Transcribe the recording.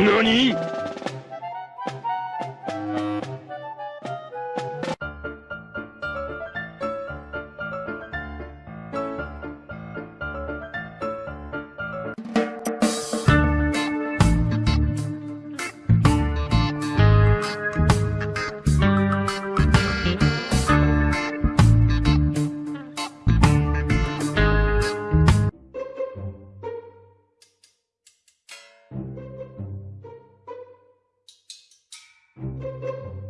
何 Música